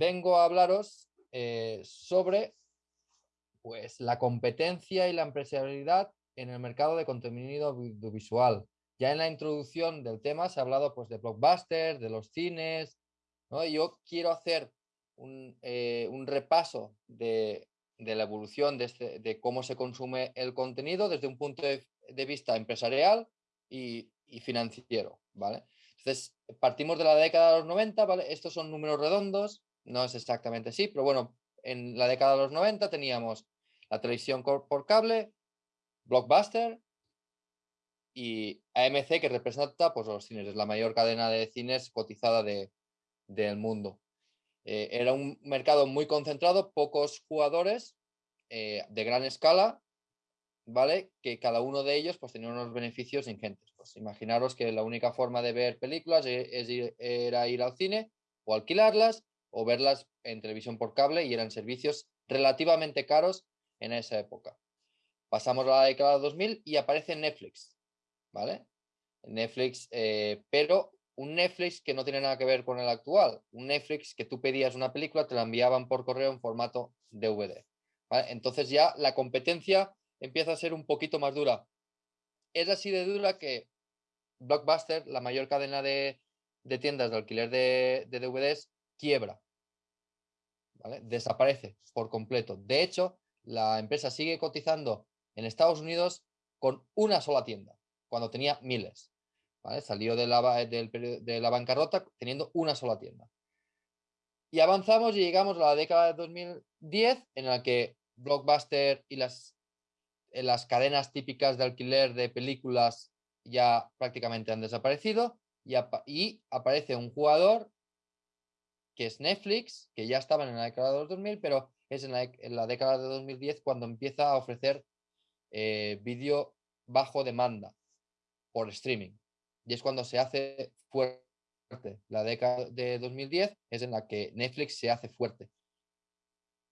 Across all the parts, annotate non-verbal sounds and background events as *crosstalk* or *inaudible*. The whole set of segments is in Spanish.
vengo a hablaros eh, sobre pues, la competencia y la empresarialidad en el mercado de contenido audiovisual. Ya en la introducción del tema se ha hablado pues, de blockbusters, de los cines. ¿no? yo quiero hacer un, eh, repaso de, la evolución de, este, de, cómo se consume el contenido desde un punto de, vista empresarial y, y, financiero. ¿vale? Entonces, partimos de la década de los 90, ¿vale? Estos son números redondos, no es exactamente así, pero bueno, en la década de los 90 teníamos la televisión por cable, Blockbuster y AMC que representa pues, los cines, es la mayor cadena de cines cotizada de, del mundo. Eh, era un mercado muy concentrado, pocos jugadores eh, de gran escala, ¿vale? Que cada uno de ellos pues, tenía unos beneficios ingentes. Pues imaginaros que la única forma de ver películas e, era ir al cine o alquilarlas o verlas en televisión por cable y eran servicios relativamente caros en esa época. Pasamos a la década de 2000 y aparece Netflix, ¿vale? Netflix, eh, pero un Netflix que no tiene nada que ver con el actual. Un Netflix que tú pedías una película, te la enviaban por correo en formato DVD. Entonces ya la competencia empieza a ser un poquito más dura. Es así de dura que Blockbuster, la mayor cadena de, tiendas de alquiler de, DVDs, quiebra. Desaparece por completo. De hecho, la empresa sigue cotizando en Estados Unidos con una sola tienda, cuando tenía miles. Salió de la, la bancarrota teniendo una sola tienda. Y avanzamos y llegamos a la década de 2010 en la que Blockbuster y las eh, las cadenas típicas de alquiler de películas ya prácticamente han desaparecido y, aparece un jugador que es Netflix, que ya estaba en la década de los 2000, pero es en la, década de 2010 cuando empieza a ofrecer eh, vídeo bajo demanda por streaming. Y es cuando se hace fuerte. La década de 2010 es en la que Netflix se hace fuerte.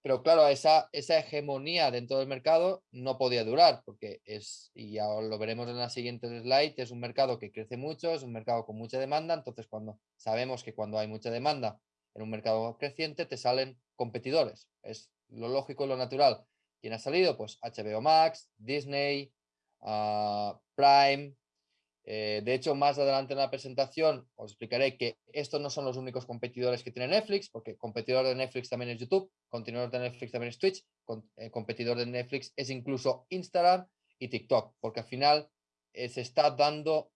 Pero claro, esa, esa hegemonía dentro del mercado no podía durar, porque es, y ya lo veremos en la siguiente slide, es un mercado que crece mucho, es un mercado con mucha demanda, entonces cuando sabemos que cuando hay mucha demanda en un mercado creciente, te salen competidores. Es lo lógico y lo natural. ¿Quién ha salido? Pues HBO Max, Disney, ah, Prime, eh, de hecho, más adelante en la presentación os explicaré que estos no son los únicos competidores que tiene Netflix, porque competidor de Netflix también es YouTube, competidor de Netflix también es Twitch, eh, competidor de Netflix es incluso Instagram y TikTok, porque al final eh, se está dando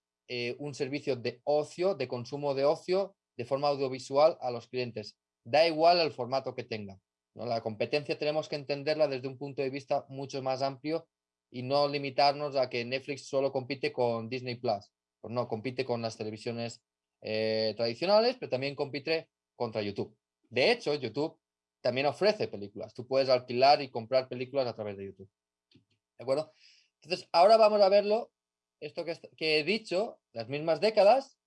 un servicio de ocio, de consumo de ocio, de forma audiovisual a los clientes. Da igual el formato que tenga. La competencia tenemos que entenderla desde un punto de vista mucho más amplio y no limitarnos a que Netflix solo compite con Disney Plus. Pues no, compite con las televisiones eh, tradicionales, pero también compite contra YouTube. De hecho, YouTube también ofrece películas. Tú puedes alquilar y comprar películas a través de YouTube. ¿De acuerdo? Entonces, ahora vamos a verlo, esto que, he dicho, las mismas décadas,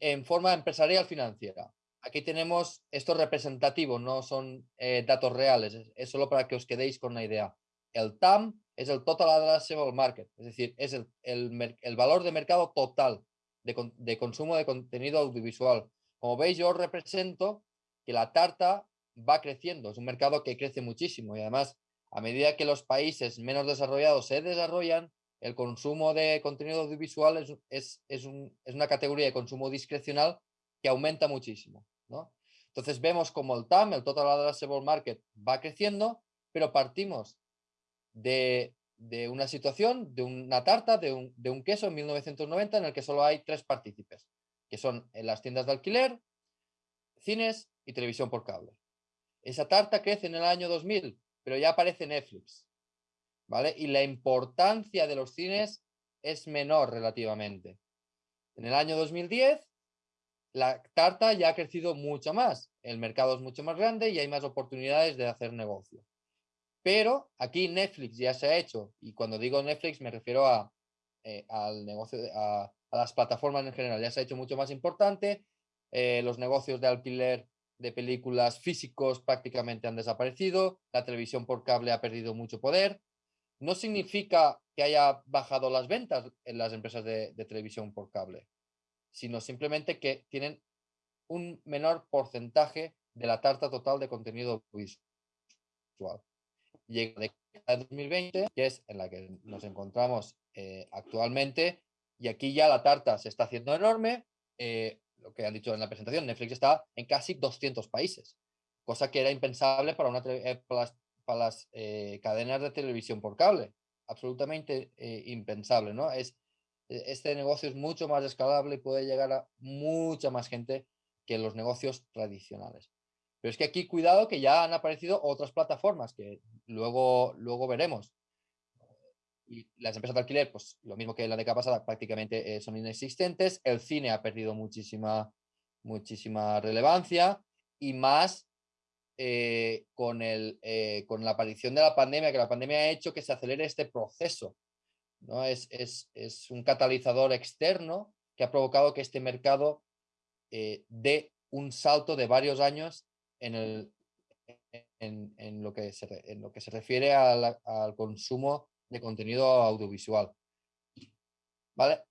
en forma empresarial financiera. Aquí tenemos, esto representativo, no son eh, datos reales, es, solo para que os quedéis con una idea. El TAM es el Total Addressable Market, es decir, es el, el, valor de mercado total de, de, consumo de contenido audiovisual. Como veis, yo represento que la tarta va creciendo, es un mercado que crece muchísimo y además a medida que los países menos desarrollados se desarrollan, el consumo de contenido audiovisual es, es, es, un, es una categoría de consumo discrecional que aumenta muchísimo. ¿no? Entonces vemos como el TAM, el Total Addressable Market, va creciendo, pero partimos de, una situación, de una tarta, de un, queso en 1990 en el que solo hay tres partícipes, que son en las tiendas de alquiler, cines y televisión por cable. Esa tarta crece en el año 2000, pero ya aparece Netflix, ¿vale? Y la importancia de los cines es menor relativamente. En el año 2010, la tarta ya ha crecido mucho más. El mercado es mucho más grande y hay más oportunidades de hacer negocio. Pero aquí Netflix ya se ha hecho, y cuando digo Netflix me refiero a, eh, al negocio, a, las plataformas en general, ya se ha hecho mucho más importante, eh, los negocios de alquiler de películas físicos prácticamente han desaparecido, la televisión por cable ha perdido mucho poder. No significa que haya bajado las ventas en las empresas de televisión por cable, sino simplemente que tienen un menor porcentaje de la tarta total de contenido visual. Llega la 2020, que es en la que nos encontramos eh, actualmente, y aquí ya la tarta se está haciendo enorme. Eh, lo que han dicho en la presentación, Netflix está en casi 200 países, cosa que era impensable para, una, eh, para las, cadenas de televisión por cable. Absolutamente impensable, ¿no? Es, e, este negocio es mucho más escalable y puede llegar a mucha más gente que los negocios tradicionales. Pero es que aquí cuidado que ya han aparecido otras plataformas que luego, luego veremos. Y las empresas de alquiler, pues lo mismo que la década pasada, prácticamente eh, son inexistentes. El cine ha perdido muchísima, muchísima relevancia y más eh, con, el, eh, con la aparición de la pandemia, que la pandemia ha hecho que se acelere este proceso. ¿no? Es, es, es un catalizador externo que ha provocado que este mercado dé un salto de varios años en, el, en, lo, que se, en lo que se refiere al, consumo de contenido audiovisual. ¿Vale?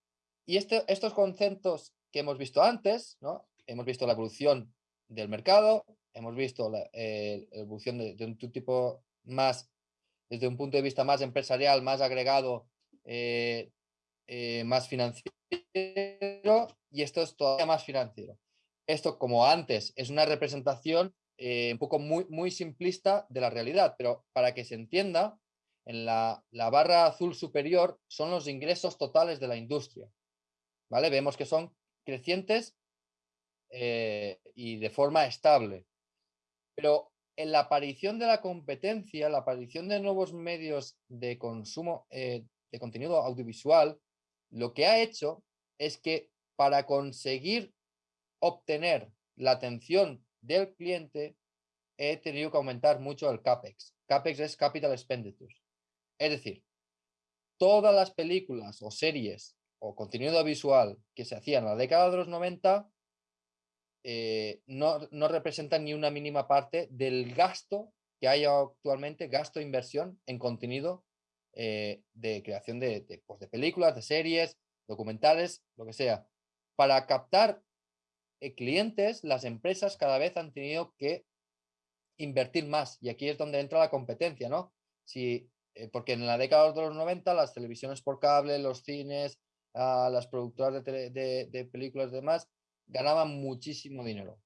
Y este, estos conceptos que hemos visto antes, ¿no? hemos visto la evolución del mercado, hemos visto la, eh, evolución de, un tipo más, desde un punto de vista más empresarial, más agregado, eh, eh, más financiero, y esto es todavía más financiero esto, como antes, es una representación un poco muy, muy simplista de la realidad, pero para que se entienda, en la, barra azul superior son los ingresos totales de la industria. ¿vale? Vemos que son crecientes y de forma estable. Pero en la aparición de la competencia, la aparición de nuevos medios de consumo eh, de contenido audiovisual, lo que ha hecho es que para conseguir obtener la atención del cliente, he tenido que aumentar mucho el CAPEX. CAPEX es Capital Expenditures. Es decir, todas las películas o series o contenido visual que se hacían en la década de los 90 eh, no, no, representan ni una mínima parte del gasto que hay actualmente, gasto de inversión en contenido eh, de creación de, pues de películas, de series, documentales, lo que sea. Para captar eh, clientes, las empresas cada vez han tenido que invertir más y aquí es donde entra la competencia, ¿no? Si, porque en la década de los 90 las televisiones por cable, los cines, ah, las productoras de, películas y demás ganaban muchísimo dinero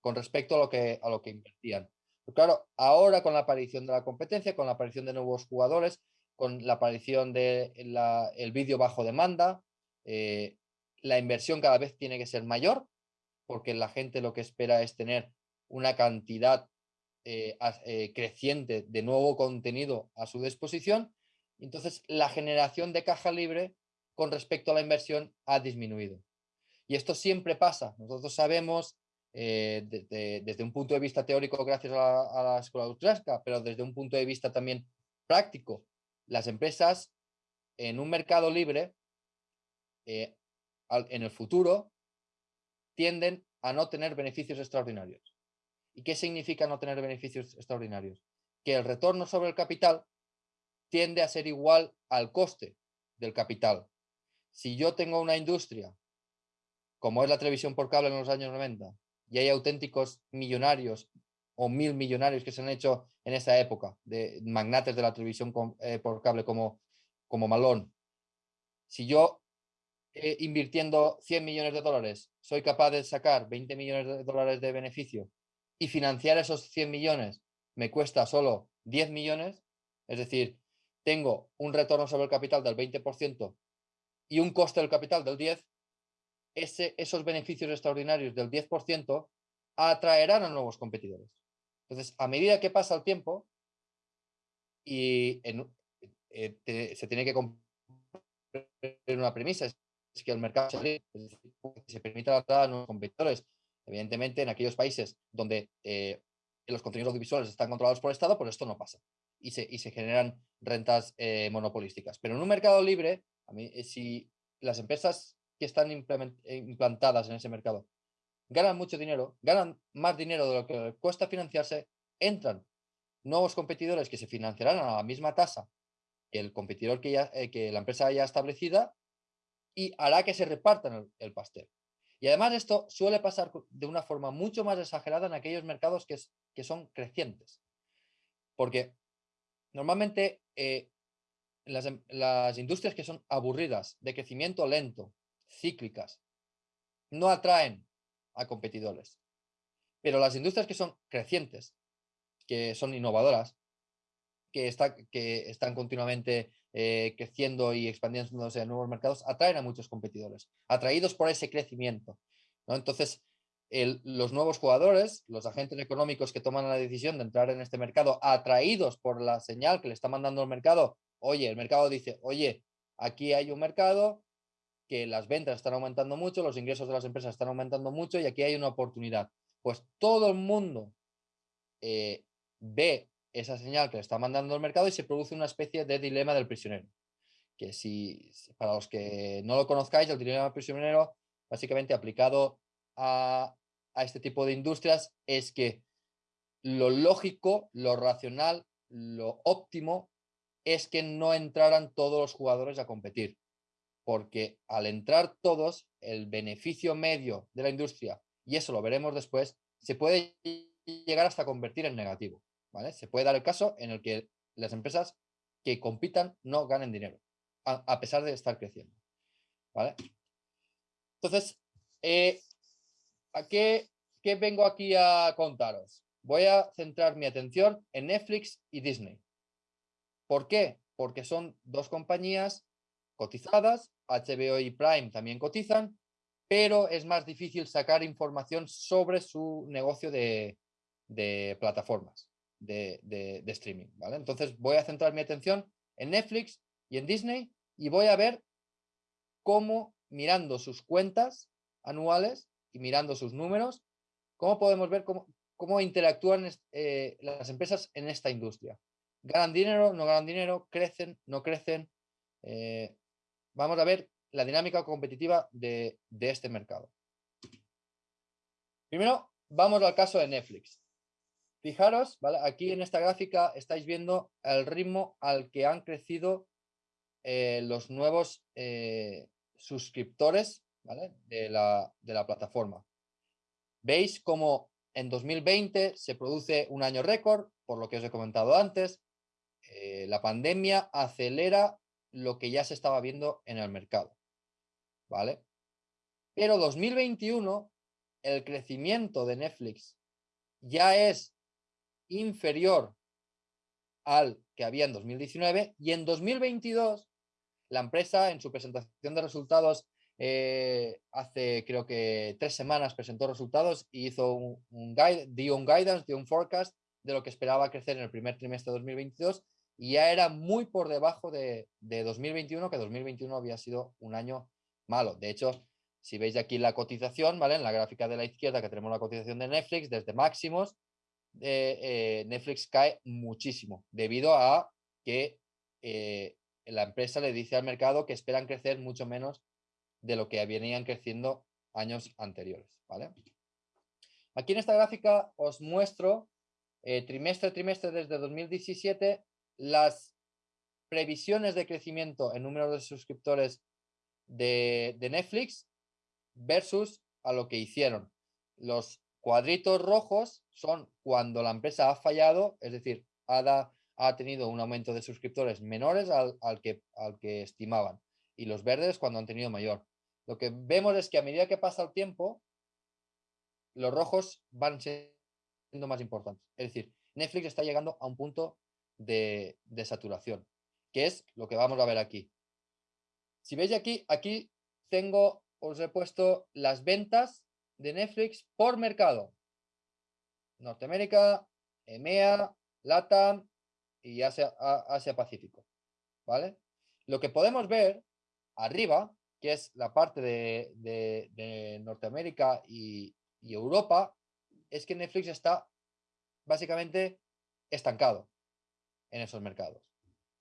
con respecto a lo que, a lo que invertían. Claro, ahora con la aparición de la competencia, con la aparición de nuevos jugadores, con la aparición del de vídeo bajo demanda, eh, la inversión cada vez tiene que ser mayor, porque la gente lo que espera es tener una cantidad eh, eh, creciente de nuevo contenido a su disposición. Entonces, la generación de caja libre con respecto a la inversión ha disminuido. Y esto siempre pasa. Nosotros sabemos eh, desde un punto de vista teórico gracias a la, escuela austriaca, pero desde un punto de vista también práctico, las empresas en un mercado libre en el futuro tienden a no tener beneficios extraordinarios. ¿Y qué significa no tener beneficios extraordinarios? Que el retorno sobre el capital tiende a ser igual al coste del capital. Si yo tengo una industria, como es la televisión por cable en los años 90, y hay auténticos millonarios o mil millonarios que se han hecho en esa época, de magnates de la televisión eh, por cable como, como Malón. Si yo eh, invirtiendo 100 millones de dólares, soy capaz de sacar 20 millones de dólares de beneficio y financiar esos 100 millones me cuesta solo 10 millones, es decir, tengo un retorno sobre el capital del 20% y un coste del capital del 10%, ese, esos beneficios extraordinarios del 10% atraerán a nuevos competidores. Entonces, a medida que pasa el tiempo y eh, se tiene que cumplir una premisa, que el mercado se, se permita la entrada a nuevos competidores. Evidentemente, en aquellos países donde eh, los contenidos audiovisuales están controlados por el Estado, pues esto no pasa y se, y se generan rentas eh, monopolísticas. Pero en un mercado libre, a mí, eh, si las empresas que están implantadas en ese mercado ganan mucho dinero, ganan más dinero de lo que cuesta financiarse, entran nuevos competidores que se financiarán a la misma tasa que el competidor que, ya, que la empresa haya establecida y hará que se repartan el, pastel. Y además esto suele pasar de una forma mucho más exagerada en aquellos mercados que, que son crecientes. Porque normalmente eh, em, las industrias que son aburridas, de crecimiento lento, cíclicas, no atraen a competidores. Pero las industrias que son crecientes, que son innovadoras, que, está, que están continuamente eh, creciendo y expandiéndose en nuevos mercados, atraen a muchos competidores, atraídos por ese crecimiento. Entonces, los nuevos jugadores, los agentes económicos que toman la decisión de entrar en este mercado, atraídos por la señal que le está mandando el mercado, oye, el mercado dice, oye, aquí hay un mercado que las ventas están aumentando mucho, los ingresos de las empresas están aumentando mucho y aquí hay una oportunidad. Pues todo el mundo eh, ve esa señal que le está mandando el mercado y se produce una especie de dilema del prisionero. Que si, para los que no lo conozcáis, el dilema del prisionero, básicamente aplicado a, a este tipo de industrias, es que lo lógico, lo racional, lo óptimo es que no entraran todos los jugadores a competir. Porque al entrar todos, el beneficio medio de la industria, y eso lo veremos después, se puede llegar hasta convertir en negativo. ¿vale? Se puede dar el caso en el que las empresas que compitan no ganen dinero, a, pesar de estar creciendo. ¿vale? Entonces, eh, ¿a qué, qué vengo aquí a contaros? Voy a centrar mi atención en Netflix y Disney. ¿Por qué? Porque son dos compañías cotizadas, HBO y Prime también cotizan, pero es más difícil sacar información sobre su negocio de, plataformas de, streaming. ¿vale? Entonces voy a centrar mi atención en Netflix y en Disney y voy a ver cómo mirando sus cuentas anuales y mirando sus números, cómo podemos ver cómo, cómo interactúan eh, las empresas en esta industria. ¿Ganan dinero? ¿No ganan dinero? ¿Crecen? ¿No crecen? Eh, vamos a ver la dinámica competitiva de, este mercado. Primero, vamos al caso de Netflix. Fijaros, aquí en esta gráfica estáis viendo el ritmo al que han crecido eh, los nuevos eh, suscriptores de, la, de la plataforma. Veis cómo en 2020 se produce un año récord, por lo que os he comentado antes, eh, la pandemia acelera lo que ya se estaba viendo en el mercado. ¿Vale? Pero 2021, el crecimiento de Netflix ya es inferior al que había en 2019 y en 2022 la empresa en su presentación de resultados eh, hace creo que tres semanas presentó resultados y hizo un, un guide, dio un guidance, dio un forecast de lo que esperaba crecer en el primer trimestre de 2022 y ya era muy por debajo de, 2021, que 2021 había sido un año malo. De hecho, si veis aquí la cotización, ¿vale? En la gráfica de la izquierda que tenemos la cotización de Netflix, desde máximos, eh, eh, Netflix cae muchísimo debido a que eh, la empresa le dice al mercado que esperan crecer mucho menos de lo que venían creciendo años anteriores, ¿vale? Aquí en esta gráfica os muestro trimestre a trimestre desde 2017 las previsiones de crecimiento en número de suscriptores de, Netflix versus a lo que hicieron. Los cuadritos rojos son cuando la empresa ha fallado, es decir, ha, ha tenido un aumento de suscriptores menores al, que, al que estimaban. Y los verdes cuando han tenido mayor. Lo que vemos es que a medida que pasa el tiempo, los rojos van siendo más importantes. Es decir, Netflix está llegando a un punto de, saturación, que es lo que vamos a ver aquí. Si veis aquí, aquí tengo, os he puesto las ventas de Netflix por mercado. Norteamérica, EMEA, LATAM y Asia, Asia Pacífico. ¿Vale? Lo que podemos ver arriba, que es la parte de, Norteamérica y, y Europa, es que Netflix está básicamente estancado en esos mercados.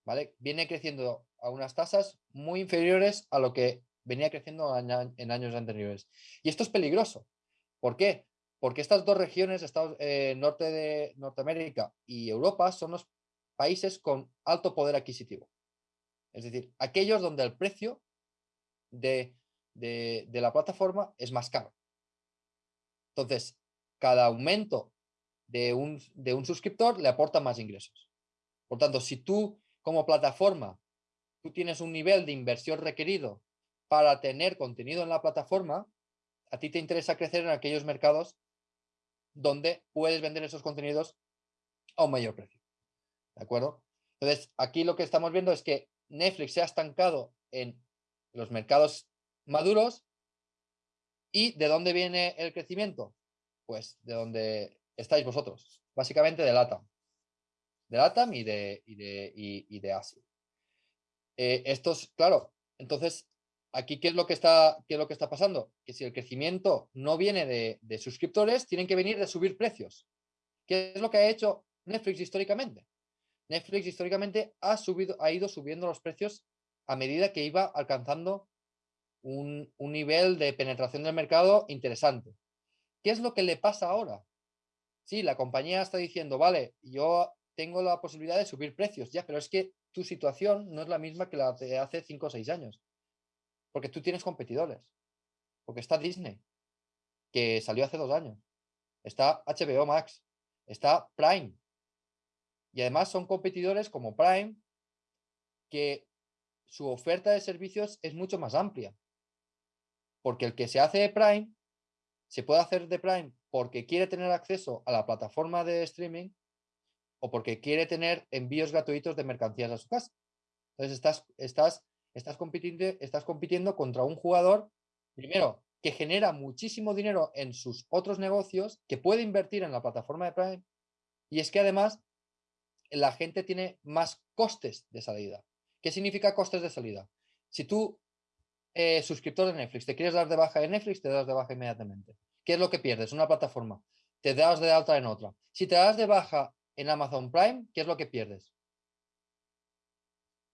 ¿vale? Viene creciendo a unas tasas muy inferiores a lo que venía creciendo en años anteriores. Y esto es peligroso. ¿Por qué? Porque estas dos regiones, Estados, eh, norte de Norteamérica y Europa, son los países con alto poder adquisitivo. Es decir, aquellos donde el precio de, de, la plataforma es más caro. Entonces, cada aumento de un, de un suscriptor le aporta más ingresos. Por tanto, si tú como plataforma, tú tienes un nivel de inversión requerido para tener contenido en la plataforma, a ti te interesa crecer en aquellos mercados donde puedes vender esos contenidos a un mayor precio. ¿De acuerdo? Entonces, aquí lo que estamos viendo es que Netflix se ha estancado en los mercados maduros. ¿Y de dónde viene el crecimiento? Pues de donde estáis vosotros, básicamente de LATAM. De LATAM y de, y de, Asia. Eh, estos, claro, entonces, aquí, ¿qué es, lo que está, ¿qué es lo que está pasando? Que si el crecimiento no viene de, de suscriptores, tienen que venir de subir precios. ¿Qué es lo que ha hecho Netflix históricamente? Netflix históricamente ha, subido, ha ido subiendo los precios a medida que iba alcanzando un, nivel de penetración del mercado interesante. ¿Qué es lo que le pasa ahora? Sí, la compañía está diciendo, vale, yo tengo la posibilidad de subir precios, ya, pero es que tu situación no es la misma que la de hace 5 o 6 años. Porque tú tienes competidores. Porque está Disney, que salió hace dos años. Está HBO Max. Está Prime. Y además son competidores como Prime, que su oferta de servicios es mucho más amplia. Porque el que se hace de Prime, se puede hacer de Prime porque quiere tener acceso a la plataforma de streaming o porque quiere tener envíos gratuitos de mercancías a su casa. Entonces estás, estás, estás, compitiendo, estás compitiendo contra un jugador, primero, que genera muchísimo dinero en sus otros negocios, que puede invertir en la plataforma de Prime, y es que además la gente tiene más costes de salida. ¿Qué significa costes de salida? Si tú eh, suscriptor de Netflix, te quieres dar de baja en Netflix, te das de baja inmediatamente. ¿Qué es lo que pierdes? Una plataforma. Te das de alta en otra. Si te das de baja en Amazon Prime, ¿qué es lo que pierdes?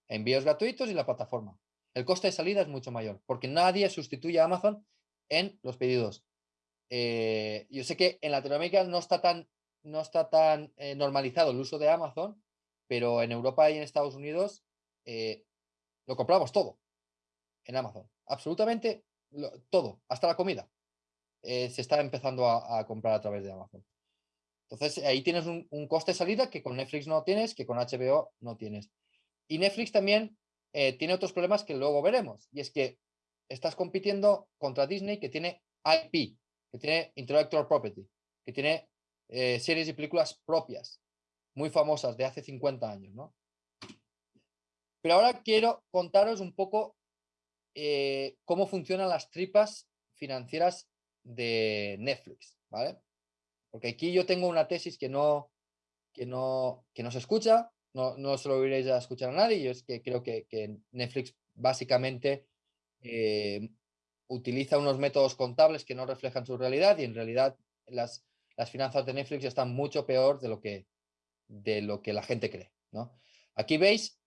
Envíos gratuitos y la plataforma. El coste de salida es mucho mayor, porque nadie sustituye a Amazon en los pedidos. Eh, yo sé que en Latinoamérica no está tan, no está tan eh, normalizado el uso de Amazon, pero en Europa y en Estados Unidos lo compramos todo en Amazon absolutamente todo, hasta la comida, eh, se está empezando a, comprar a través de Amazon. Entonces, ahí tienes un, coste de salida que con Netflix no tienes, que con HBO no tienes. Y Netflix también eh, tiene otros problemas que luego veremos. Y es que estás compitiendo contra Disney que tiene IP, que tiene Intellectual Property, que tiene eh, series y películas propias, muy famosas de hace 50 años, ¿no? Pero ahora quiero contaros un poco eh, cómo funcionan las tripas financieras de Netflix, ¿vale? Porque aquí yo tengo una tesis que no, que no, que no se escucha, no, no se lo oiréis a escuchar a nadie, y es que creo que, Netflix básicamente eh, utiliza unos métodos contables que no reflejan su realidad y en realidad las, las finanzas de Netflix están mucho peor de lo que, de lo que la gente cree, ¿no? Aquí veis,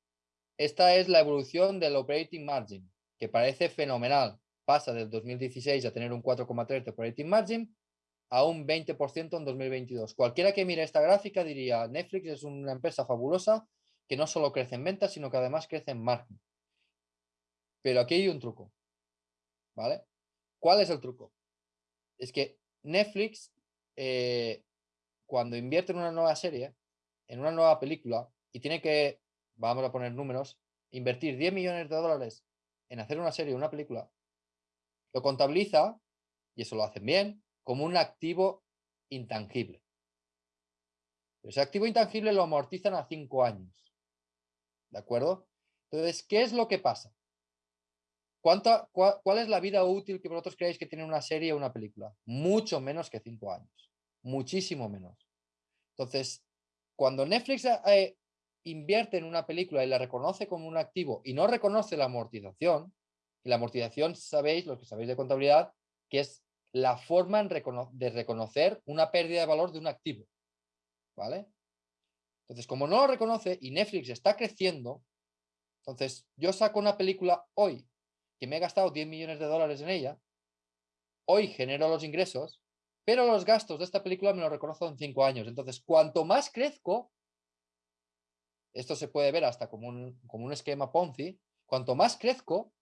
esta es la evolución del operating margin, que parece fenomenal, pasa del 2016 a tener un 4,3 de operating margin a un 20% en 2022. Cualquiera que mire esta gráfica diría, Netflix es una empresa fabulosa que no solo crece en ventas, sino que además crece en margen. Pero aquí hay un truco, ¿vale? ¿Cuál es el truco? Es que Netflix, eh, cuando invierte en una nueva serie, en una nueva película, y tiene que, vamos a poner números, invertir 10 millones de dólares en hacer una serie una película, lo contabiliza, y eso lo hacen bien, como un activo intangible. ese activo intangible lo amortizan a cinco años. ¿De acuerdo? Entonces, ¿qué es lo que pasa? ¿Cuánta, cuál, es la vida útil que vosotros creéis que tiene una serie o una película? Mucho menos que cinco años. Muchísimo menos. Entonces, cuando Netflix eh, invierte en una película y la reconoce como un activo y no reconoce la amortización, la amortización, sabéis, los que sabéis de contabilidad, que es la forma de reconocer una pérdida de valor de un activo. ¿Vale? Entonces, como no lo reconoce y Netflix está creciendo, entonces yo saco una película hoy que me he gastado 10 millones de dólares en ella, hoy genero los ingresos, pero los gastos de esta película me lo reconozco en 5 años. Entonces, cuanto más crezco, esto se puede ver hasta como un, como un esquema Ponzi. Cuanto más crezco,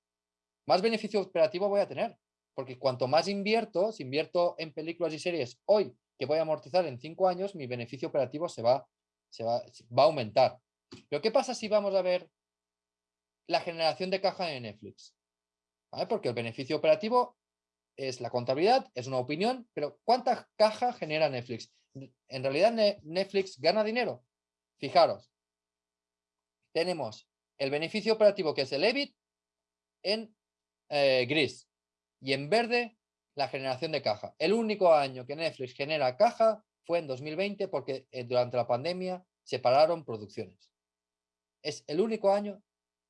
más beneficio operativo voy a tener. Porque cuanto más invierto, si invierto en películas y series hoy que voy a amortizar en cinco años, mi beneficio operativo se va, se va, va a aumentar. Pero ¿qué pasa si vamos a ver la generación de caja de Netflix? Porque el beneficio operativo es la contabilidad, es una opinión, pero ¿cuánta caja genera Netflix? En realidad Netflix gana dinero. Fijaros, tenemos el beneficio operativo que es el EBIT en eh, gris y en verde la generación de caja. El único año que Netflix genera caja fue en 2020 porque eh, durante la pandemia se pararon producciones. Es el único año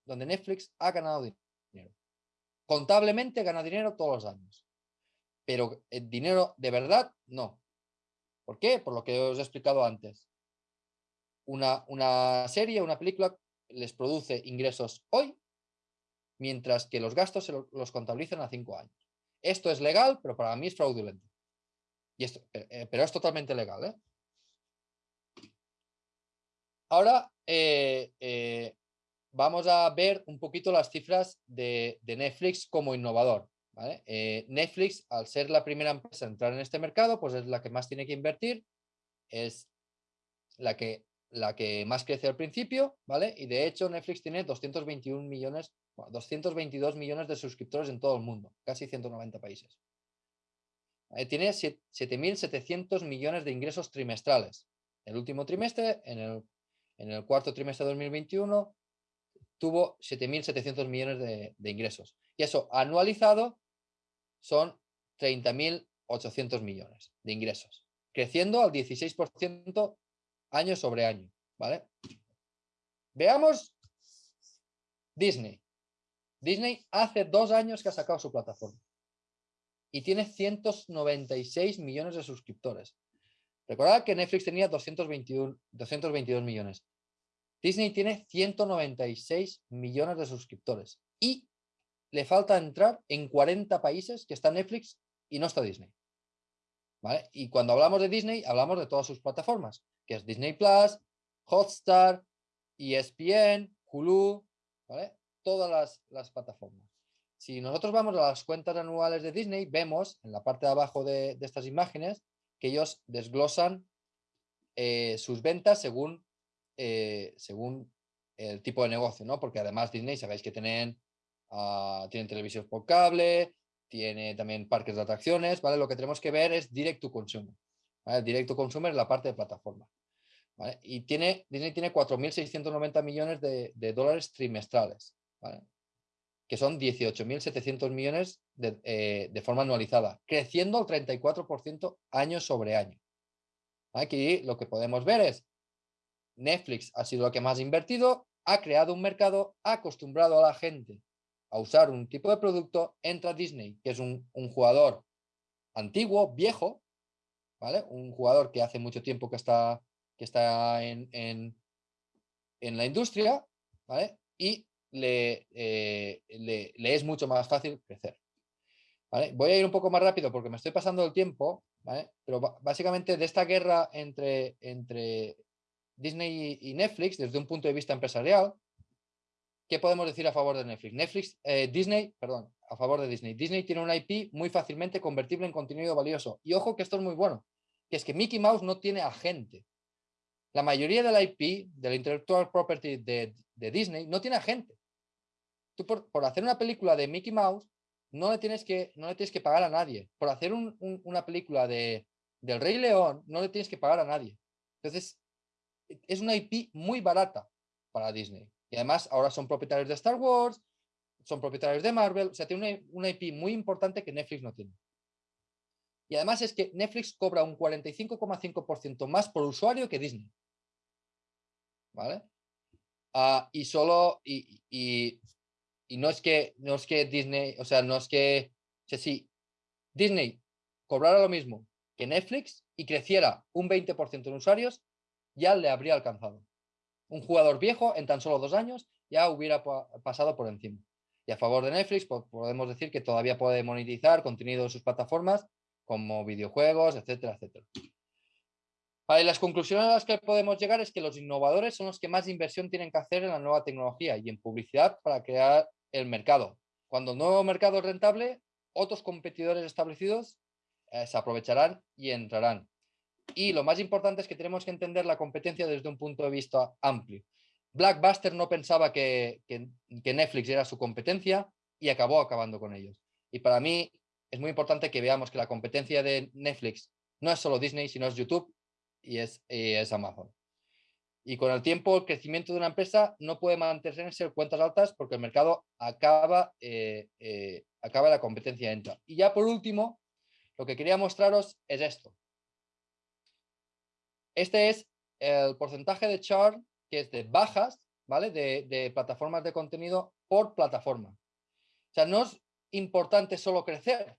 donde Netflix ha ganado dinero. Contablemente gana dinero todos los años, pero el dinero de verdad no. ¿Por qué? Por lo que os he explicado antes. Una, una serie, una película les produce ingresos hoy, mientras que los gastos se los contabilizan a cinco años. Esto es legal, pero para mí es fraudulento. Y esto, eh, eh, pero es totalmente legal. ¿eh? Ahora vamos a ver un poquito las cifras de, Netflix como innovador. Netflix, al ser la primera empresa a entrar en este mercado, pues es la que más tiene que invertir, es la que la que más crece al principio, ¿vale? Y de hecho Netflix tiene 221 millones, 222 millones de suscriptores en todo el mundo, casi 190 países. Eh, tiene 7.700 millones de ingresos trimestrales. El último trimestre, en el, en el cuarto trimestre de 2021, tuvo 7.700 millones de, de ingresos. Y eso anualizado son 30.800 millones de ingresos, creciendo al 16% año sobre año, ¿vale? Veamos Disney. Disney hace dos años que ha sacado su plataforma y tiene 196 millones de suscriptores. Recordad que Netflix tenía 221, 222 millones. Disney tiene 196 millones de suscriptores y le falta entrar en 40 países que está Netflix y no está Disney. ¿Vale? Y cuando hablamos de Disney, hablamos de todas sus plataformas que es Disney Plus, Hotstar, ESPN, Hulu, ¿vale? Todas las, las, plataformas. Si nosotros vamos a las cuentas anuales de Disney, vemos en la parte de abajo de, estas imágenes que ellos desglosan eh, sus ventas según, eh, según el tipo de negocio, ¿no? Porque además Disney, sabéis que tienen, uh, tienen televisión por cable, tiene también parques de atracciones, ¿vale? Lo que tenemos que ver es direct to consumer. ¿vale? Directo consumer en la parte de plataforma. Y tiene, Disney tiene 4.690 millones de, dólares trimestrales, que son 18.700 millones eh, de, forma anualizada, creciendo al 34% año sobre año. Aquí lo que podemos ver es Netflix ha sido lo que más ha invertido, ha creado un mercado, ha acostumbrado a la gente a usar un tipo de producto, entra Disney, que es un, jugador antiguo, viejo, un jugador que hace mucho tiempo que está, que está en, en, la industria, Y le, eh, le, le, es mucho más fácil crecer. Voy a ir un poco más rápido porque me estoy pasando el tiempo, Pero básicamente de esta guerra entre, entre Disney y Netflix, desde un punto de vista empresarial, ¿qué podemos decir a favor de Netflix? Netflix, eh, Disney, perdón, a favor de Disney. Disney tiene un IP muy fácilmente convertible en contenido valioso. Y ojo que esto es muy bueno, que es que Mickey Mouse no tiene agente. La mayoría del IP, del Intellectual Property de, Disney, no tiene agente. Tú por, hacer una película de Mickey Mouse, no le tienes que, no le tienes que pagar a nadie. Por hacer una película de, del Rey León, no le tienes que pagar a nadie. Entonces, es una IP muy barata para Disney. Y además, ahora son propietarios de Star Wars, son propietarios de Marvel, o sea, tiene una, una IP muy importante que Netflix no tiene. Y además es que Netflix cobra un 45,5% más por usuario que Disney. ¿Vale? Ah, y solo, no es que, no es que Disney, o sea, no es que, si Disney cobrara lo mismo que Netflix y creciera un 20% en usuarios, ya le habría alcanzado. Un jugador viejo en tan solo dos años ya hubiera pasado por encima. Y a favor de Netflix podemos decir que todavía puede monetizar contenido en sus plataformas como videojuegos, etcétera, etcétera. Vale, las conclusiones a las que podemos llegar es que los innovadores son los que más inversión tienen que hacer en la nueva tecnología y en publicidad para crear el mercado. cuando el nuevo mercado es rentable, otros competidores establecidos eh, se aprovecharán y entrarán. Y lo más importante es que tenemos que entender la competencia desde un punto de vista amplio. Blackbuster no pensaba que, que, Netflix era su competencia y acabó acabando con ellos. Y para mí es muy importante que veamos que la competencia de Netflix no es solo Disney, sino es YouTube y es, es Amazon. Y con el tiempo, el crecimiento de una empresa no puede mantenerse en cuentas altas porque el mercado acaba, eh, eh, acaba la competencia entra. Y ya por último, lo que quería mostraros es esto. Este es el porcentaje de churn que es de bajas, ¿vale? De, de, plataformas de contenido por plataforma. O sea, no es importante solo crecer,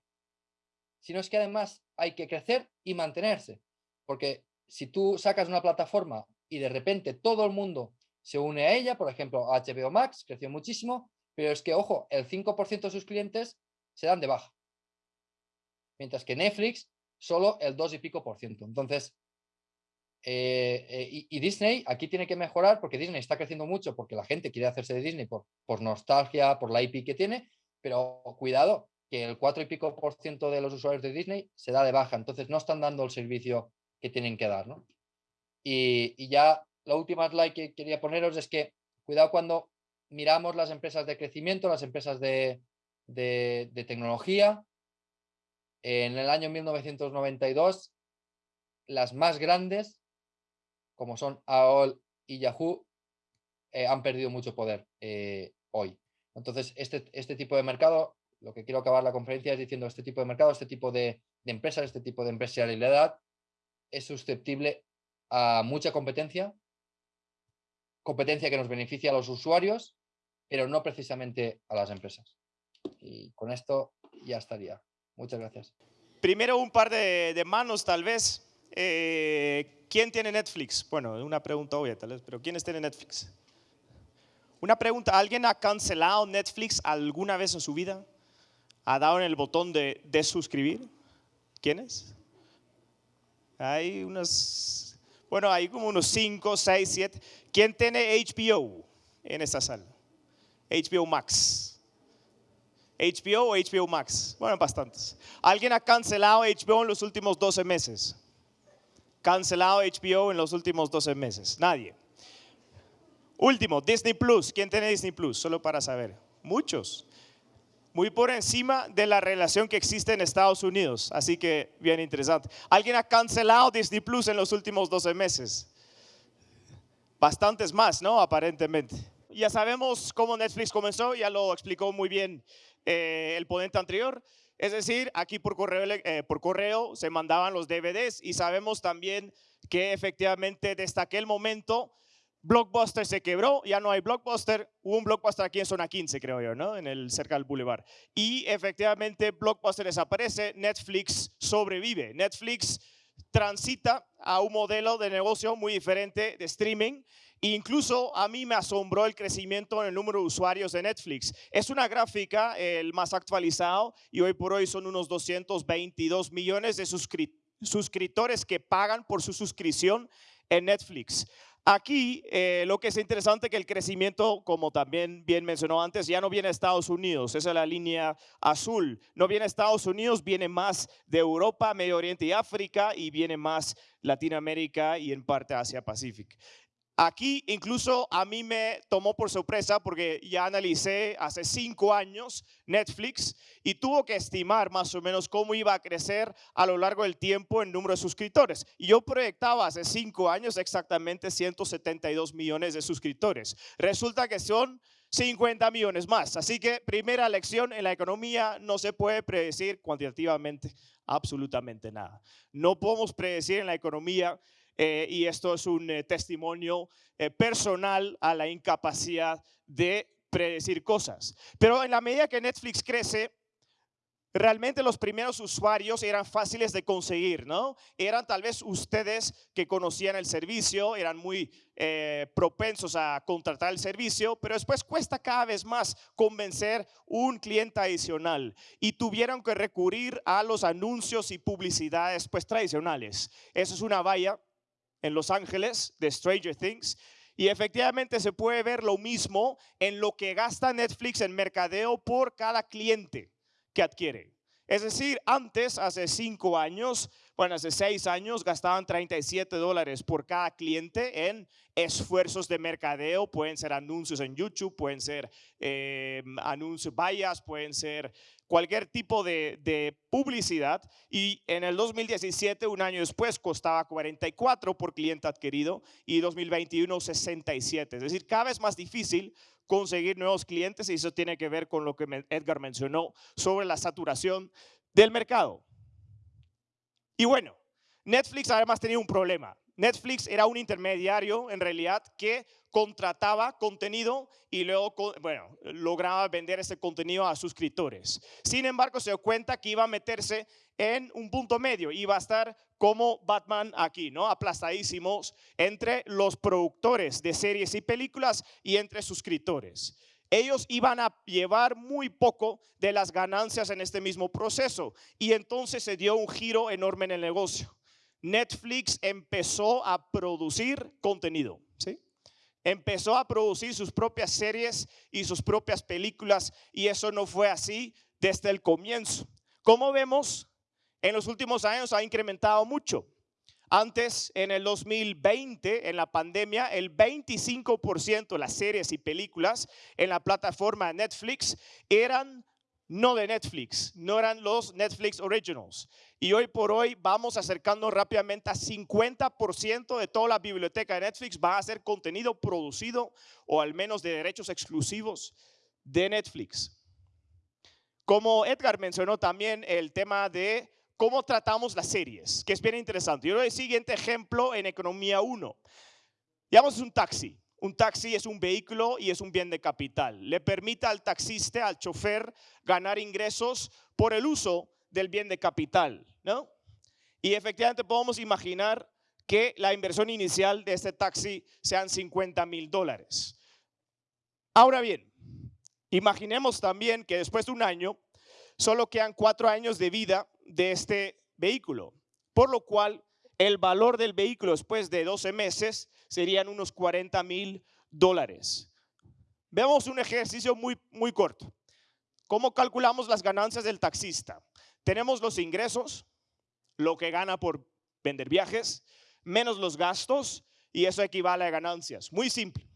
sino es que además hay que crecer y mantenerse. Porque si tú sacas una plataforma y de repente todo el mundo se une a ella, por ejemplo, HBO Max creció muchísimo, pero es que, ojo, el 5% de sus clientes se dan de baja. Mientras que Netflix, solo el 2 y pico por ciento. Entonces, eh, eh, y, Disney aquí tiene que mejorar porque Disney está creciendo mucho porque la gente quiere hacerse de Disney por, por nostalgia, por la IP que tiene, pero cuidado, que el 4 y pico por ciento de los usuarios de Disney se da de baja, entonces no están dando el servicio que tienen que dar, ¿no? Y, ya la última slide que quería poneros es que cuidado cuando miramos las empresas de crecimiento, las empresas de, tecnología. En el año 1992, las más grandes, como son AOL y Yahoo, eh, han perdido mucho poder eh, hoy. Entonces, este, este tipo de mercado, lo que quiero acabar la conferencia es diciendo, este tipo de mercado, este tipo de, de empresas, este tipo de empresarialidad es susceptible a mucha competencia, competencia que nos beneficia a los usuarios, pero no precisamente a las empresas. Y con esto ya estaría. Muchas gracias. Primero un par de, manos tal vez. Eh, ¿Quién tiene Netflix? Bueno, una pregunta obvia tal vez, pero ¿quiénes tienen Netflix? Una pregunta, ¿alguien ha cancelado Netflix alguna vez en su vida? ¿Ha dado en el botón de, de suscribir? ¿Quiénes? Hay unas bueno, hay como unos 5, 6, 7. ¿Quién tiene HBO en esta sala? HBO Max. HBO o HBO Max. Bueno, bastantes. ¿Alguien ha cancelado HBO en los últimos 12 meses? Cancelado HBO en los últimos 12 meses. Nadie. Último, Disney Plus. ¿Quién tiene Disney Plus? Solo para saber. Muchos muy por encima de la relación que existe en Estados Unidos. Así que bien interesante. ¿Alguien ha cancelado Disney Plus en los últimos 12 meses? Bastantes más, ¿no? Aparentemente. Ya sabemos cómo Netflix comenzó, ya lo explicó muy bien eh, el ponente anterior. Es decir, aquí por correo, eh, por correo se mandaban los DVDs y sabemos también que efectivamente desde aquel momento Blockbuster se quebró, ya no hay Blockbuster. Hubo un Blockbuster aquí en zona 15, creo yo, ¿no? En el cerca del Boulevard. Y efectivamente Blockbuster desaparece, Netflix sobrevive. Netflix transita a un modelo de negocio muy diferente de streaming. Incluso a mí me asombró el crecimiento en el número de usuarios de Netflix. Es una gráfica, el más actualizado, y hoy por hoy son unos 222 millones de suscriptores que pagan por su suscripción en Netflix. Aquí eh, lo que es interesante es que el crecimiento, como también bien mencionó antes, ya no viene de Estados Unidos, esa es la línea azul. No viene de Estados Unidos, viene más de Europa, Medio Oriente y África y viene más Latinoamérica y en parte Asia Pacífico. Aquí incluso a mí me tomó por sorpresa porque ya analicé hace cinco años Netflix y tuvo que estimar más o menos cómo iba a crecer a lo largo del tiempo en número de suscriptores. Y yo proyectaba hace cinco años exactamente 172 millones de suscriptores. Resulta que son 50 millones más. Así que primera lección en la economía, no se puede predecir cuantitativamente absolutamente nada. No podemos predecir en la economía eh, y esto es un eh, testimonio eh, personal a la incapacidad de predecir cosas. Pero en la medida que Netflix crece, realmente los primeros usuarios eran fáciles de conseguir, ¿no? Eran tal vez ustedes que conocían el servicio, eran muy propensos a contratar el servicio, pero después cuesta cada vez más convencer un cliente adicional y tuvieron que recurrir a los anuncios y publicidades pues tradicionales. Eso es una valla en Los Ángeles de Stranger Things Y efectivamente se puede ver lo mismo en lo que gasta Netflix en mercadeo por cada cliente que adquiere. Es decir, antes, hace cinco años, bueno, hace seis años, gastaban 37 dólares por cada cliente en esfuerzos de mercadeo. Pueden ser anuncios en YouTube, pueden ser eh, anuncios vallas, pueden ser cualquier tipo de, publicidad. Y en el 2017, un año después, costaba 44 por cliente adquirido y 2021 67. Es decir, cada vez más difícil conseguir nuevos clientes y eso tiene que ver con lo que Edgar mencionó sobre la saturación del mercado. Y bueno, Netflix además tenía un problema. Netflix era un intermediario en realidad que contrataba contenido y luego, bueno, lograba vender ese contenido a suscriptores. Sin embargo, se dio cuenta que iba a meterse en un punto medio, iba a estar como Batman aquí, ¿no? Aplastadísimos entre los productores de series y películas y entre suscriptores. Ellos iban a llevar muy poco de las ganancias en este mismo proceso y entonces se dio un giro enorme en el negocio. Netflix empezó a producir contenido, ¿sí? Empezó a producir sus propias series y sus propias películas y eso no fue así desde el comienzo. Como vemos, en los últimos años ha incrementado mucho. Antes, en el 2020, en la pandemia, el 25% de las series y películas en la plataforma Netflix eran no de Netflix, no eran los Netflix Originals. Y hoy por hoy vamos acercando rápidamente a 50% de toda la biblioteca de Netflix va a ser contenido producido o al menos de derechos exclusivos de Netflix. Como Edgar mencionó también el tema de cómo tratamos las series, que es bien interesante. Yo doy el siguiente ejemplo en Economía 1. Digamos un taxi. Un taxi es un vehículo y es un bien de capital. Le permite al taxista, al chofer, ganar ingresos por el uso del bien de capital, ¿no? Y efectivamente podemos imaginar que la inversión inicial de este taxi sean 50 mil dólares. Ahora bien, imaginemos también que después de un año solo quedan cuatro años de vida de este vehículo, por lo cual el valor del vehículo después de 12 meses serían unos 40 mil dólares. Veamos un ejercicio muy, muy corto. ¿Cómo calculamos las ganancias del taxista? Tenemos los ingresos, lo que gana por vender viajes, menos los gastos, y eso equivale a ganancias. Muy simple.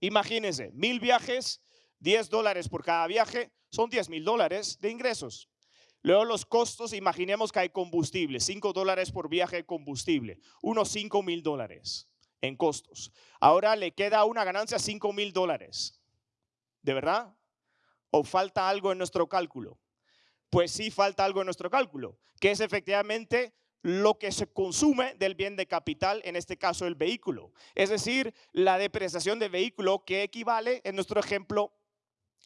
Imagínense, mil viajes, 10 dólares por cada viaje, son 10 mil dólares de ingresos. Luego los costos, imaginemos que hay combustible, 5 dólares por viaje de combustible, unos 5 mil dólares en costos. Ahora le queda una ganancia 5 mil dólares. ¿De verdad? ¿O falta algo en nuestro cálculo? Pues sí falta algo en nuestro cálculo, que es efectivamente lo que se consume del bien de capital, en este caso el vehículo. Es decir, la depreciación del vehículo que equivale, en nuestro ejemplo,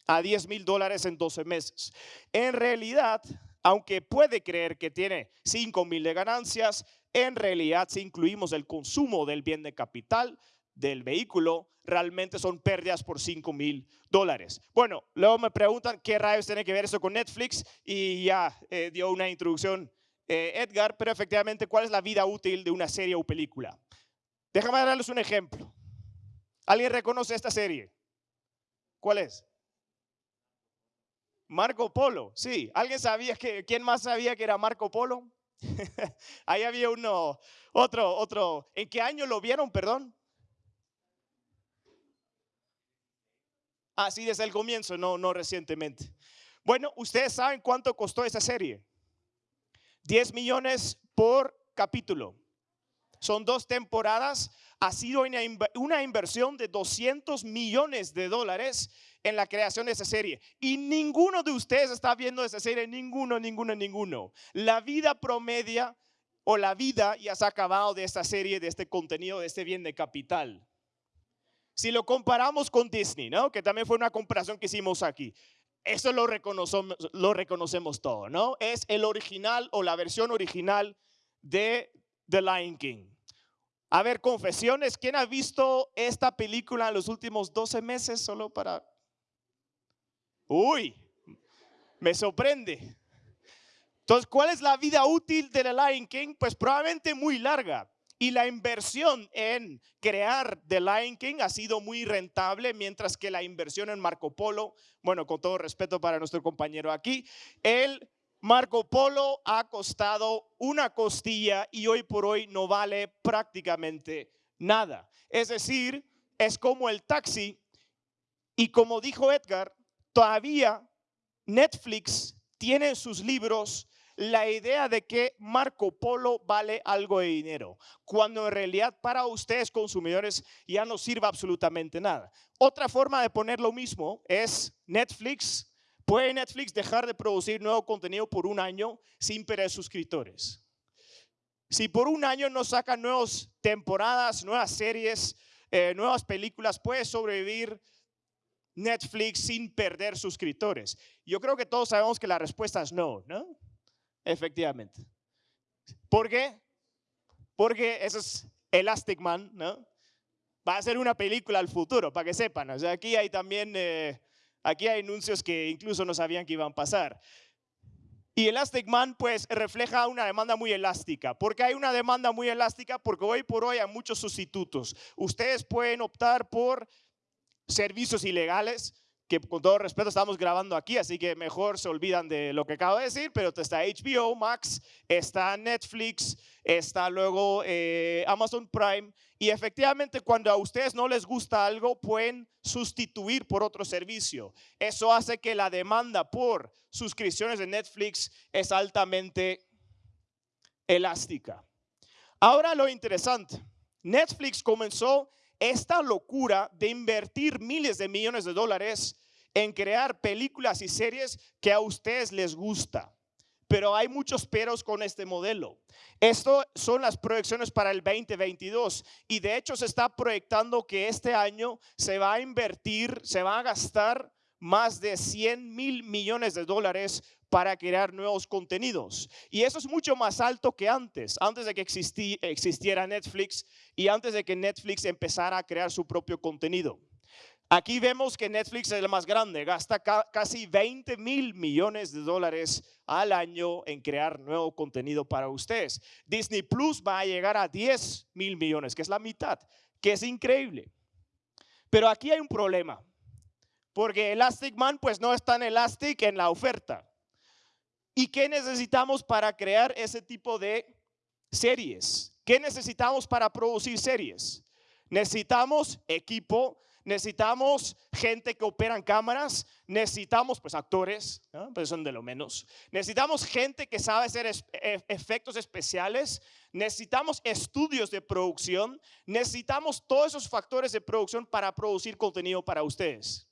a 10 mil dólares en 12 meses. En realidad, aunque puede creer que tiene 5 mil de ganancias, en realidad si incluimos el consumo del bien de capital del vehículo, realmente son pérdidas por 5 mil dólares. Bueno, luego me preguntan qué rayos tiene que ver eso con Netflix y ya eh, dio una introducción eh, Edgar, pero efectivamente, ¿cuál es la vida útil de una serie o película? Déjame darles un ejemplo. ¿Alguien reconoce esta serie? ¿Cuál es? Marco Polo, sí. ¿Alguien sabía que, quién más sabía que era Marco Polo? *laughs* Ahí había uno, otro, otro. ¿En qué año lo vieron, perdón? Ah, sí, desde el comienzo, no, no recientemente. Bueno, ustedes saben cuánto costó esa serie. 10 millones por capítulo. Son dos temporadas. Ha sido una inversión de 200 millones de dólares en la creación de esa serie. Y ninguno de ustedes está viendo esa serie, ninguno, ninguno, ninguno. La vida promedia o la vida ya se ha acabado de esta serie, de este contenido, de este bien de capital. Si lo comparamos con Disney, ¿no? Que también fue una comparación que hicimos aquí. Eso lo reconocemos, lo reconocemos todo, ¿no? Es el original o la versión original de The Lion King. A ver, confesiones, ¿quién ha visto esta película en los últimos 12 meses solo para Uy, me sorprende. Entonces, ¿cuál es la vida útil de The Lion King? Pues probablemente muy larga. y la inversión en crear The Lion King ha sido muy rentable, mientras que la inversión en Marco Polo, bueno, con todo respeto para nuestro compañero aquí, el Marco Polo ha costado una costilla y hoy por hoy no vale prácticamente nada. Es decir, es como el taxi y como dijo Edgar, todavía Netflix tiene en sus libros la idea de que Marco Polo vale algo de dinero, cuando en realidad para ustedes consumidores ya no sirve absolutamente nada. Otra forma de poner lo mismo es Netflix. ¿Puede Netflix dejar de producir nuevo contenido por un año sin perder suscriptores? Si por un año no sacan nuevas temporadas, nuevas series, eh, nuevas películas, puede sobrevivir Netflix sin perder suscriptores. Yo creo que todos sabemos que la respuesta es no, ¿no? Efectivamente. ¿Por qué? Porque eso es Elastic Man, ¿no? Va a ser una película al futuro, para que sepan. O sea, aquí hay también, eh, aquí hay anuncios que incluso no sabían que iban a pasar. Y Elastic Man, pues, refleja una demanda muy elástica. ¿Por qué hay una demanda muy elástica? Porque hoy por hoy hay muchos sustitutos. Ustedes pueden optar por servicios ilegales, que con todo respeto estamos grabando aquí, así que mejor se olvidan de lo que acabo de decir, pero está HBO Max, está Netflix, está luego eh, Amazon Prime, y efectivamente cuando a ustedes no les gusta algo, pueden sustituir por otro servicio. Eso hace que la demanda por suscripciones de Netflix es altamente elástica. Ahora lo interesante, Netflix comenzó esta locura de invertir miles de millones de dólares en crear películas y series que a ustedes les gusta. Pero hay muchos peros con este modelo. Esto son las proyecciones para el 2022 y de hecho se está proyectando que este año se va a invertir, se va a gastar más de 100 mil millones de dólares para crear nuevos contenidos. Y eso es mucho más alto que antes, antes de que existiera Netflix y antes de que Netflix empezara a crear su propio contenido. Aquí vemos que Netflix es el más grande, gasta casi 20 mil millones de dólares al año en crear nuevo contenido para ustedes. Disney Plus va a llegar a 10 mil millones, que es la mitad, que es increíble. Pero aquí hay un problema, porque Elastic Man pues no es tan elastic en la oferta. ¿Y qué necesitamos para crear ese tipo de series? ¿Qué necesitamos para producir series? Necesitamos equipo, necesitamos gente que opera en cámaras, necesitamos pues actores, pues son de lo menos. Necesitamos gente que sabe hacer e, efectos especiales, necesitamos estudios de producción, necesitamos todos esos factores de producción para producir contenido para ustedes.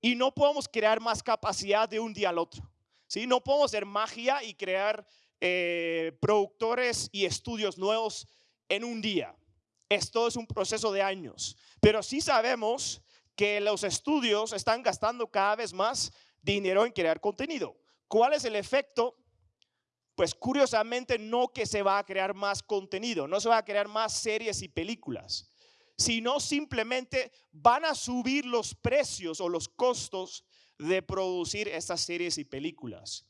Y no podemos crear más capacidad de un día al otro. ¿Sí? No podemos hacer magia y crear eh, productores y estudios nuevos en un día. Esto es un proceso de años. Pero sí sabemos que los estudios están gastando cada vez más dinero en crear contenido. ¿Cuál es el efecto? Pues curiosamente no que se va a crear más contenido, no se va a crear más series y películas, sino simplemente van a subir los precios o los costos de producir estas series y películas.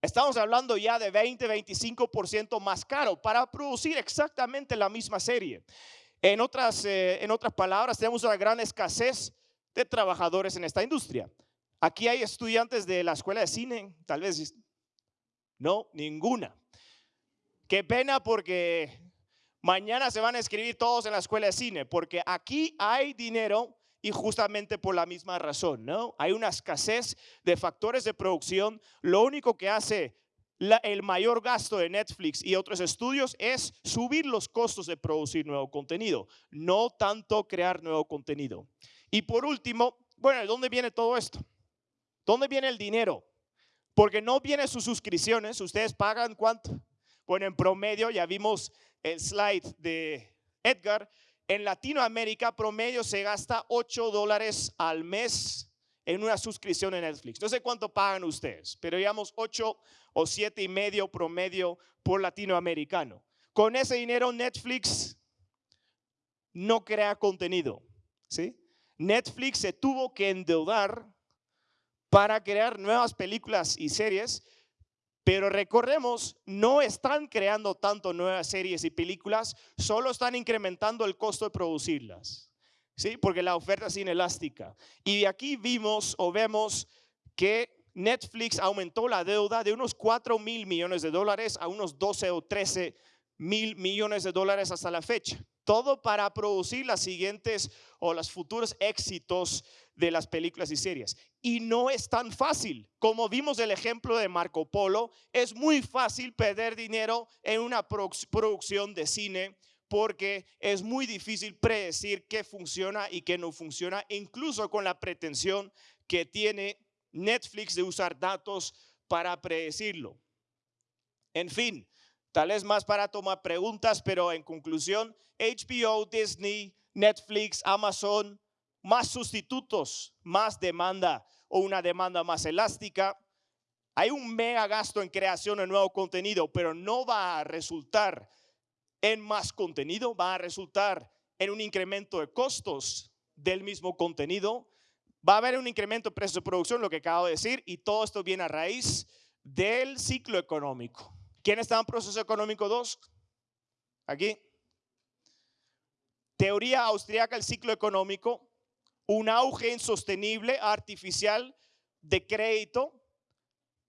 Estamos hablando ya de 20, 25% más caro para producir exactamente la misma serie. En otras, eh, en otras palabras, tenemos una gran escasez de trabajadores en esta industria. Aquí hay estudiantes de la escuela de cine, tal vez no, ninguna. Qué pena porque mañana se van a escribir todos en la escuela de cine, porque aquí hay dinero y justamente por la misma razón, ¿no? Hay una escasez de factores de producción. Lo único que hace el mayor gasto de Netflix y otros estudios es subir los costos de producir nuevo contenido, no tanto crear nuevo contenido. Y por último, bueno, ¿de dónde viene todo esto? ¿Dónde viene el dinero? Porque no viene sus suscripciones, ustedes pagan cuánto. Bueno, en promedio, ya vimos el slide de Edgar, en Latinoamérica promedio se gasta 8 dólares al mes en una suscripción en Netflix. No sé cuánto pagan ustedes, pero digamos 8 o 7 y medio promedio por latinoamericano. Con ese dinero Netflix no crea contenido. Netflix se tuvo que endeudar para crear nuevas películas y series Pero recordemos, no están creando tanto nuevas series y películas, solo están incrementando el costo de producirlas. ¿Sí? Porque la oferta es inelástica. Y de aquí vimos o vemos que Netflix aumentó la deuda de unos 4 mil millones de dólares a unos 12 o 13 mil millones de dólares hasta la fecha. Todo para producir las siguientes o los futuros éxitos de las películas y series. Y no es tan fácil. Como vimos el ejemplo de Marco Polo, es muy fácil perder dinero en una producción de cine porque es muy difícil predecir qué funciona y qué no funciona, incluso con la pretensión que tiene Netflix de usar datos para predecirlo. En fin, tal vez más para tomar preguntas, pero en conclusión, HBO, Disney, Netflix, Amazon, más sustitutos, más demanda o una demanda más elástica. Hay un mega gasto en creación de nuevo contenido, pero no va a resultar en más contenido, va a resultar en un incremento de costos del mismo contenido Va a haber un incremento de precio de producción, lo que acabo de decir, y todo esto viene a raíz del ciclo económico. ¿Quién está en proceso económico 2? Aquí. Teoría austríaca del ciclo económico, un auge insostenible, artificial de crédito,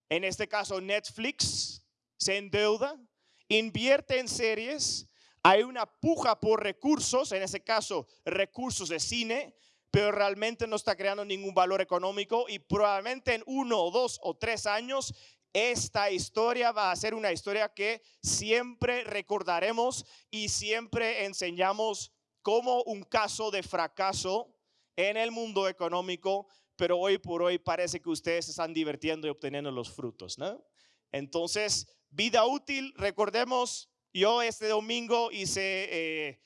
en este caso Netflix, se endeuda, invierte en series, hay una puja por recursos, en este caso recursos de cine, pero realmente no está creando ningún valor económico y probablemente en uno o dos o tres años esta historia va a ser una historia que siempre recordaremos y siempre enseñamos como un caso de fracaso en el mundo económico, pero hoy por hoy parece que ustedes se están divirtiendo y obteniendo los frutos, ¿no? Entonces, vida útil, recordemos, yo este domingo hice eh,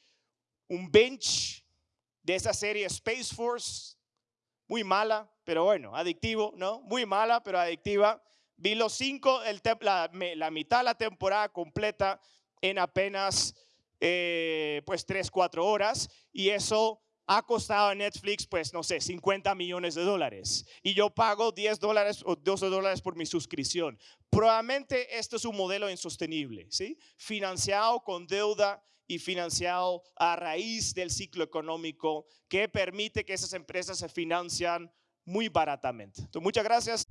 un bench de esa serie Space Force, muy mala, pero bueno, adictivo, ¿no? Muy mala, pero adictiva. Vi los cinco, el la, la, mitad de la temporada completa en apenas, eh, pues, tres, cuatro horas. Y eso ha costado a Netflix, pues, no sé, 50 millones de dólares. Y yo pago 10 dólares o 12 dólares por mi suscripción. Probablemente esto es un modelo insostenible, ¿sí? Financiado con deuda y financiado a raíz del ciclo económico que permite que esas empresas se financian muy baratamente. Entonces, muchas gracias.